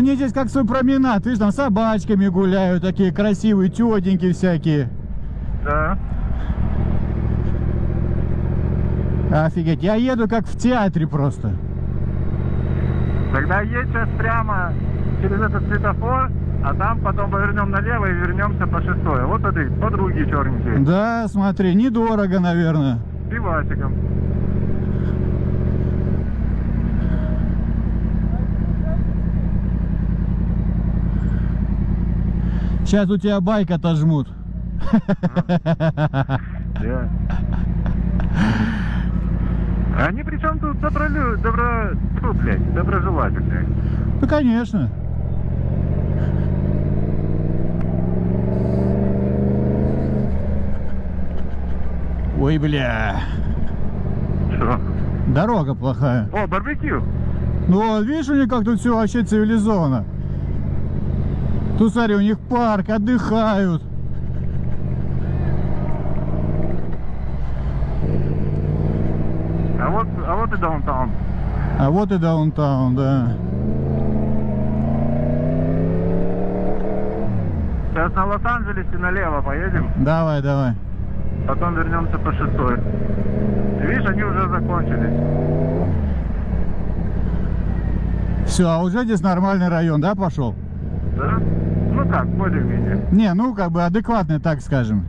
них здесь как свой променад, видишь, там с собачками гуляют, такие красивые, тетеньки всякие. Да. Офигеть, я еду как в театре просто. Тогда едь сейчас прямо через этот светофор, а там потом повернем налево и вернемся по шестой. Вот смотри, подруги черненькие. Да, смотри, недорого, наверное. С пивасиком. Сейчас у тебя байк отожмут. Да. Они причем тут добролю... добро... Фу, блядь, доброжелательные. Ну, конечно. Ой, бля. Что? Дорога плохая. О, барбекю. Ну вот, видишь, у них как тут все вообще цивилизованно. Тут, смотри, у них парк, отдыхают. А вот, а вот и даунтаун. А вот и даунтаун, да. Сейчас на Лос-Анджелесе налево поедем, Давай, давай. потом вернемся по шестой. Видишь, они уже закончились. Все, а уже здесь нормальный район, да, пошел? Да? Ну как, более-менее. Не, ну как бы адекватный, так скажем.